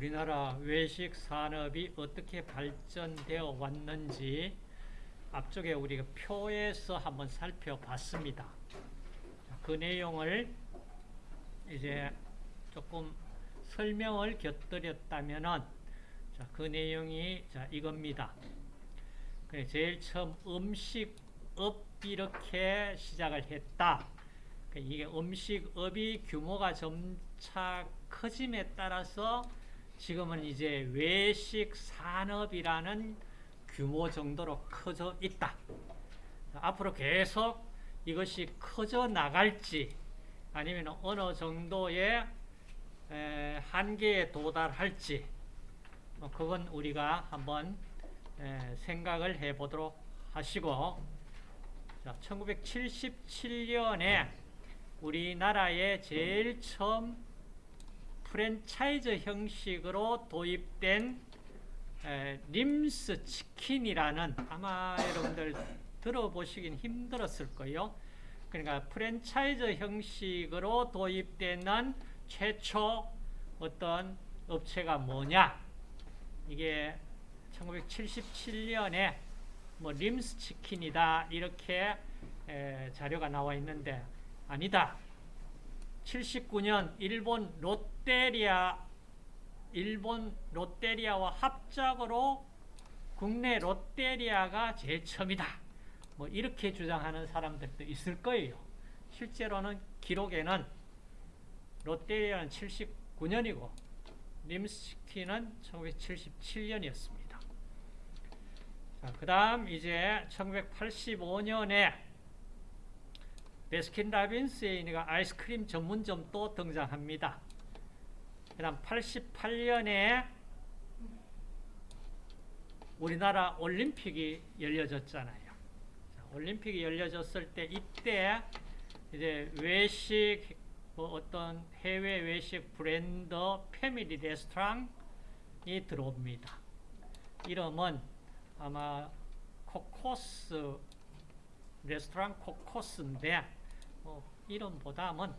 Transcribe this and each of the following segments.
우리나라 외식 산업이 어떻게 발전되어 왔는지 앞쪽에 우리가 표에서 한번 살펴봤습니다. 그 내용을 이제 조금 설명을 곁들였다면은 자, 그 내용이 자, 이겁니다. 그래, 제일 처음 음식업 이렇게 시작을 했다. 그 이게 음식업이 규모가 점차 커짐에 따라서 지금은 이제 외식 산업이라는 규모 정도로 커져 있다. 앞으로 계속 이것이 커져 나갈지 아니면 어느 정도의 한계에 도달할지 뭐 그건 우리가 한번 생각을 해보도록 하시고 자, 1977년에 우리나라에 제일 처음 프랜차이즈 형식으로 도입된 에, 림스 치킨이라는 아마 여러분들 들어보시긴 힘들었을 거예요. 그러니까 프랜차이즈 형식으로 도입되는 최초 어떤 업체가 뭐냐? 이게 1977년에 뭐 림스 치킨이다 이렇게 에, 자료가 나와 있는데 아니다. 79년 일본 롯데리아 일본 롯데리아와 합작으로 국내 롯데리아가 제일 처음이다. 뭐 이렇게 주장하는 사람들도 있을 거예요. 실제로는 기록에는 롯데리아는 79년이고 림스치킨은 1977년이었습니다. 그 다음 이제 1985년에 베스킨라빈스의 아이스크림 전문점도 등장합니다. 그 다음 88년에 우리나라 올림픽이 열려졌잖아요. 올림픽이 열려졌을 때 이때 이제 외식 뭐 어떤 해외 외식 브랜드 패밀리 레스토랑이 들어옵니다. 이름은 아마 코코스 레스토랑 코코스인데 뭐 이름보다는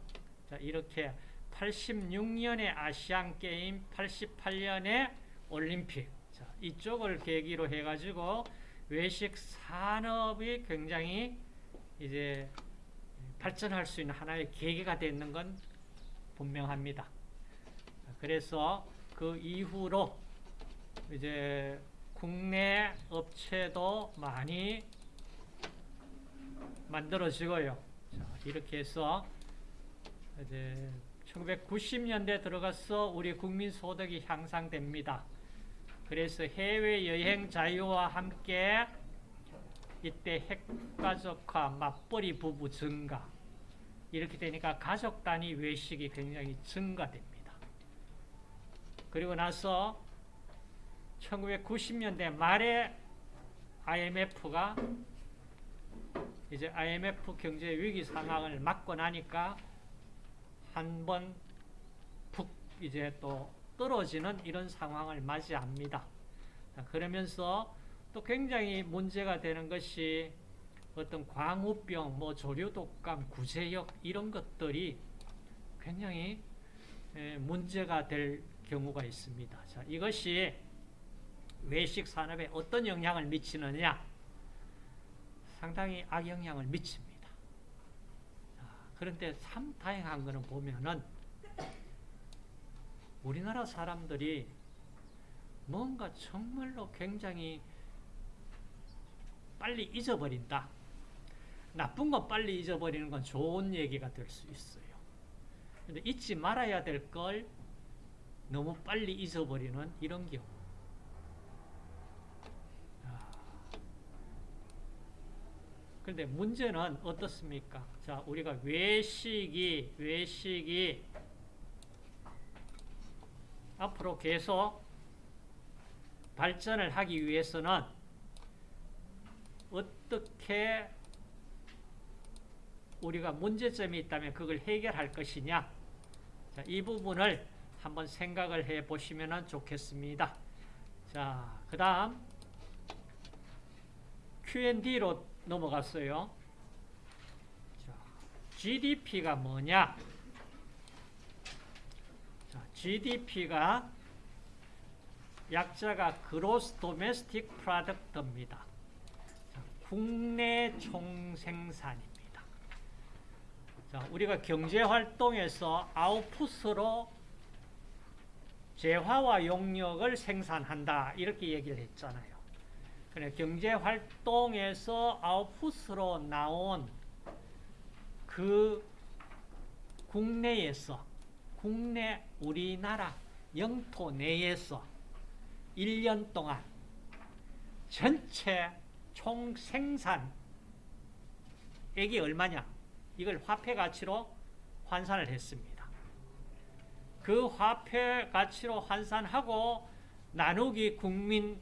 이렇게 86년에 아시안 게임, 88년에 올림픽 자, 이쪽을 계기로 해가지고 외식 산업이 굉장히 이제 발전할 수 있는 하나의 계기가 되는 건 분명합니다. 그래서 그 이후로 이제 국내 업체도 많이 만들어지고요. 자, 이렇게 해서 이제 1990년대 들어가서 우리 국민 소득이 향상됩니다. 그래서 해외 여행 자유와 함께 이때 핵가족화, 맞벌이 부부 증가 이렇게 되니까 가족 단위 외식이 굉장히 증가됩니다. 그리고 나서 1990년대 말에 IMF가 이제 IMF 경제 위기 상황을 맞고 나니까 한 번 푹 이제 또 떨어지는 이런 상황을 맞이합니다. 그러면서 또 굉장히 문제가 되는 것이 어떤 광우병, 뭐 조류독감, 구제역 이런 것들이 굉장히 문제가 될 경우가 있습니다. 자, 이것이 외식 산업에 어떤 영향을 미치느냐? 상당히 악영향을 미칩니다. 자, 그런데 참 다행한 것은 보면은 우리나라 사람들이 뭔가 정말로 굉장히 빨리 잊어버린다. 나쁜 거 빨리 잊어버리는 건 좋은 얘기가 될 수 있어요. 근데 잊지 말아야 될 걸 너무 빨리 잊어버리는 이런 경우. 그런데 문제는 어떻습니까? 자, 우리가 외식이, 외식이 앞으로 계속 발전을 하기 위해서는 어떻게 우리가 문제점이 있다면 그걸 해결할 것이냐 자, 이 부분을 한번 생각을 해 보시면 좋겠습니다. 자, 그 다음 Q&D로 넘어갔어요. 자, GDP가 뭐냐? 자, GDP가 약자가 Gross Domestic Product입니다. 자, 국내 총생산입니다. 자, 우리가 경제 활동에서 아웃풋으로 재화와 용역을 생산한다 이렇게 얘기를 했잖아요. 그래 경제 활동에서 아웃풋으로 나온 그 국내에서 국내 우리나라 영토 내에서 1년 동안 전체 총 생산액이 얼마냐? 이걸 화폐 가치로 환산을 했습니다. 그 화폐 가치로 환산하고 나누기 국민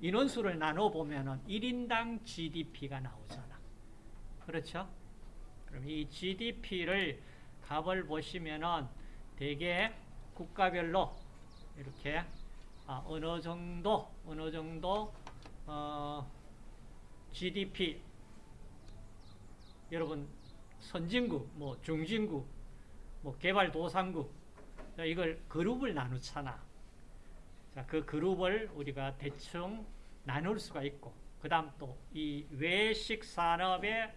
인원수를 나눠 보면은 1인당 GDP가 나오잖아. 그렇죠? 그럼 이 GDP를 값을 보시면은 대개 국가별로 이렇게 아, 어느 정도 어느 정도 어, GDP 여러분 선진국, 뭐 중진국, 뭐 개발도상국 이걸 그룹을 나누잖아. 자, 그 그룹을 우리가 대충 나눌 수가 있고 그 다음 또 이 외식 산업의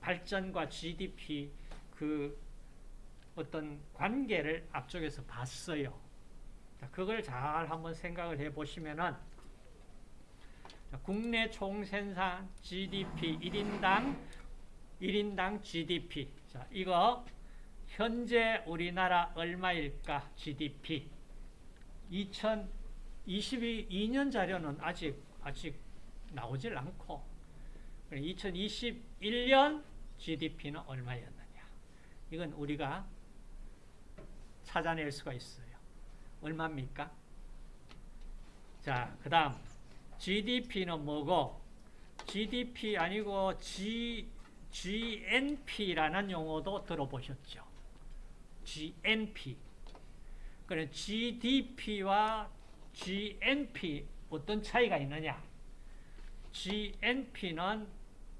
발전과 GDP 그 어떤 관계를 앞쪽에서 봤어요. 자, 그걸 잘 한번 생각을 해 보시면은 국내 총생산 GDP 1인당 1인당 GDP. 자, 이거 현재 우리나라 얼마일까? GDP. 2022년 자료는 아직 아직 나오질 않고 2021년 GDP는 얼마였느냐? 이건 우리가 찾아낼 수가 있어요. 얼마입니까? 자, 그 다음 GDP는 뭐고 GDP 아니고 G, GNP라는 용어도 들어보셨죠? GNP. 그래 GDP와 GNP 어떤 차이가 있느냐? GNP는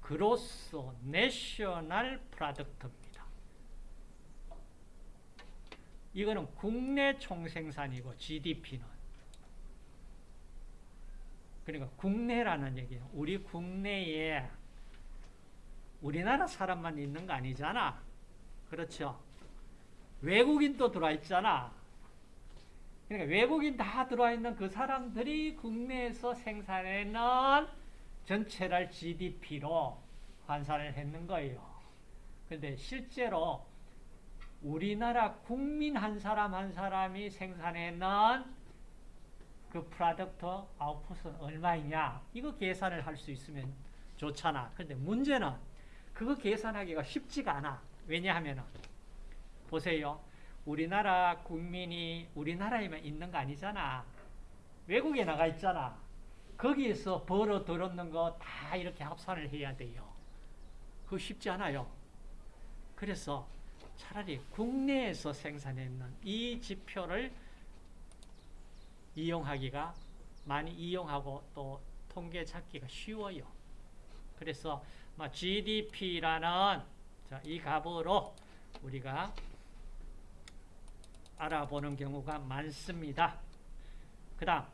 그로스 내셔널 프로덕트입니다. 이거는 국내 총생산이고 GDP는 그러니까 국내라는 얘기예요. 우리 국내에 우리나라 사람만 있는 거 아니잖아. 그렇죠? 외국인도 들어와 있잖아. 그러니까 외국인 다 들어와 있는 그 사람들이 국내에서 생산해낸 전체를 GDP로 환산을 했는 거예요. 그런데 실제로 우리나라 국민 한 사람 한 사람이 생산해낸 그 product output은 얼마이냐 이거 계산을 할 수 있으면 좋잖아. 그런데 문제는 그거 계산하기가 쉽지가 않아. 왜냐하면 보세요. 우리나라 국민이 우리나라에만 있는 거 아니잖아. 외국에 나가 있잖아. 거기에서 벌어 들었는 거 다 이렇게 합산을 해야 돼요. 그거 쉽지 않아요. 그래서 차라리 국내에서 생산했는 이 지표를 이용하기가 많이 이용하고 또 통계 찾기가 쉬워요. 그래서 GDP라는 이 값으로 우리가 알아보는 경우가 많습니다. 그 다음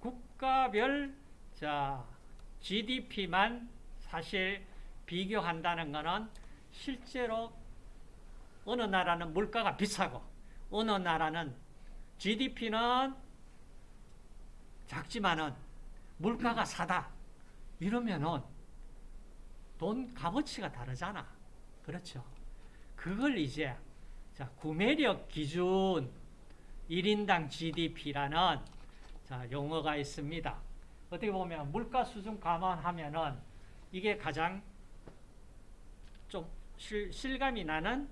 국가별 자 GDP만 사실 비교한다는 것은 실제로 어느 나라는 물가가 비싸고 어느 나라는 GDP는 작지만은 물가가 사다. 이러면은 돈 값어치가 다르잖아. 그렇죠. 그걸 이제 자, 구매력 기준 1인당 GDP라는 자, 용어가 있습니다. 어떻게 보면 물가 수준 감안하면은 이게 가장 좀 실, 실감이 나는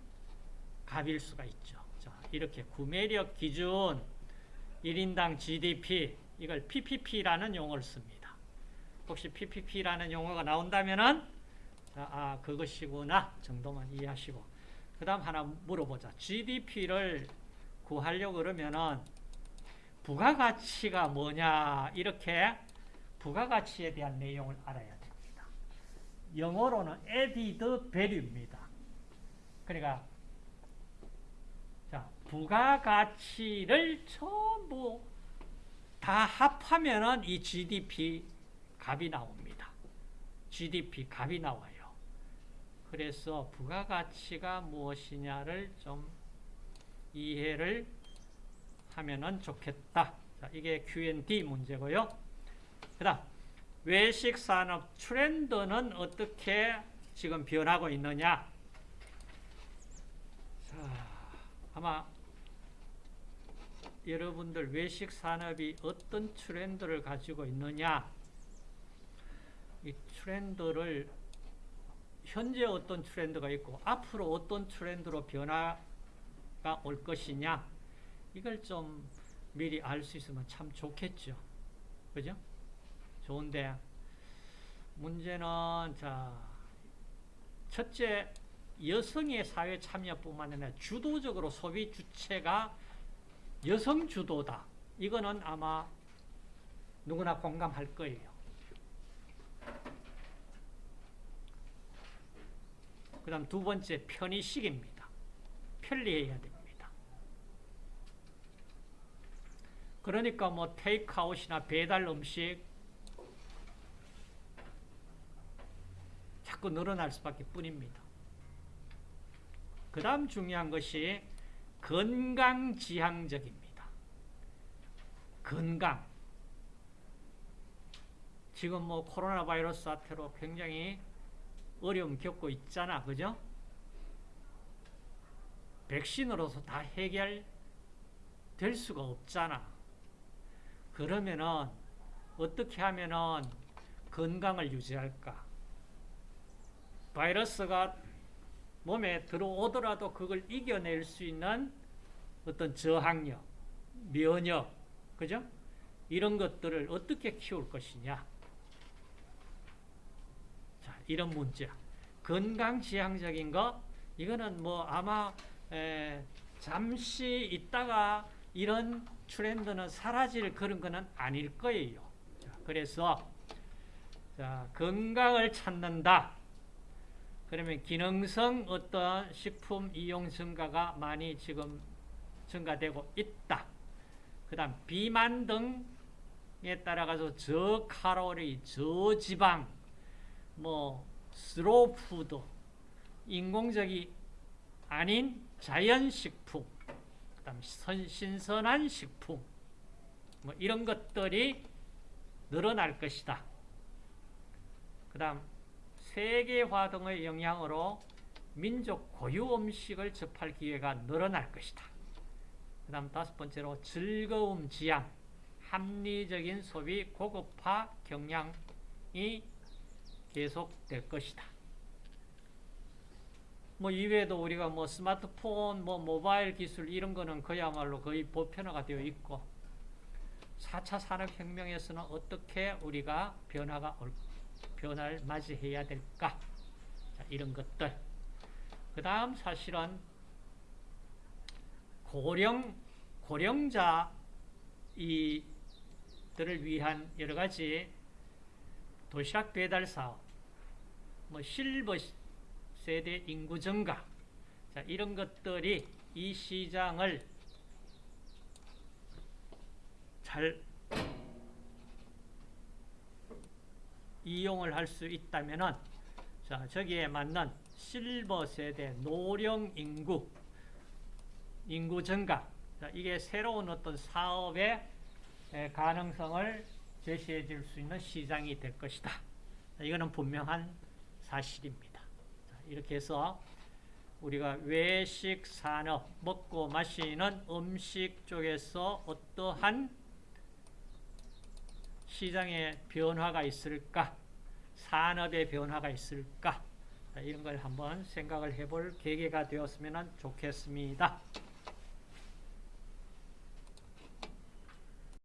값일 수가 있죠. 자, 이렇게 구매력 기준 1인당 GDP 이걸 PPP라는 용어를 씁니다. 혹시 PPP라는 용어가 나온다면은 자, 아, 그것이구나 정도만 이해하시고 그 다음 하나 물어보자. GDP를 구하려고 그러면은 부가가치가 뭐냐 이렇게 부가가치에 대한 내용을 알아야 됩니다. 영어로는 added value입니다. 그러니까 자 부가가치를 전부 다 합하면은 이 GDP 값이 나옵니다. GDP 값이 나와요. 그래서 부가가치가 무엇이냐를 좀 이해를 하면은 좋겠다. 자, 이게 Q&D 문제고요. 그 다음, 외식 산업 트렌드는 어떻게 지금 변하고 있느냐? 자, 아마 여러분들 외식 산업이 어떤 트렌드를 가지고 있느냐? 이 트렌드를 현재 어떤 트렌드가 있고 앞으로 어떤 트렌드로 변화가 올 것이냐? 이걸 좀 미리 알 수 있으면 참 좋겠죠. 그죠? 좋은데 문제는 자 첫째 여성의 사회 참여뿐만 아니라 주도적으로 소비 주체가 여성 주도다. 이거는 아마 누구나 공감할 거예요. 그 다음 두 번째 편의식입니다. 편리해야 됩니다. 그러니까 뭐 테이크아웃이나 배달 음식 자꾸 늘어날 수밖에 뿐입니다. 그 다음 중요한 것이 건강지향적입니다. 건강. 지금 뭐 코로나 바이러스 사태로 굉장히 어려움 겪고 있잖아. 그죠? 백신으로서 다 해결될 수가 없잖아. 그러면은 어떻게 하면은 건강을 유지할까? 바이러스가 몸에 들어오더라도 그걸 이겨낼 수 있는 어떤 저항력, 면역, 그죠? 이런 것들을 어떻게 키울 것이냐. 자, 이런 문제. 건강 지향적인 거, 이거는 뭐 아마, 에, 잠시 있다가 이런 트렌드는 사라질 그런 거는 아닐 거예요. 자, 그래서, 자, 건강을 찾는다. 그러면 기능성 어떤 식품 이용 증가가 많이 지금 증가되고 있다. 그 다음 비만 등에 따라가서 저칼로리, 저지방, 뭐 슬로푸드, 인공적이 아닌 자연식품, 그 다음 신선한 식품, 뭐 이런 것들이 늘어날 것이다. 그 다음 세계화 등의 영향으로 민족 고유 음식을 접할 기회가 늘어날 것이다. 그 다음 다섯 번째로 즐거움 지향, 합리적인 소비 고급화 경향이 계속될 것이다. 뭐 이외에도 우리가 뭐 스마트폰, 뭐 모바일 기술 이런 거는 그야말로 거의 보편화가 되어 있고 4차 산업혁명에서는 어떻게 우리가 변화가 올 변화를 맞이해야 될까? 자, 이런 것들. 그 다음 사실은 고령, 고령자 이들을 위한 여러 가지 도시락 배달 사업, 뭐 실버 세대 인구 증가, 자, 이런 것들이 이 시장을 잘 이용을 할 수 있다면은 자 저기에 맞는 실버 세대 노령 인구 인구 증가 자, 이게 새로운 어떤 사업의 가능성을 제시해 줄 수 있는 시장이 될 것이다. 자, 이거는 분명한 사실입니다. 자, 이렇게 해서 우리가 외식 산업 먹고 마시는 음식 쪽에서 어떠한 시장의 변화가 있을까? 산업의 변화가 있을까? 이런 걸 한번 생각을 해볼 계기가 되었으면 좋겠습니다.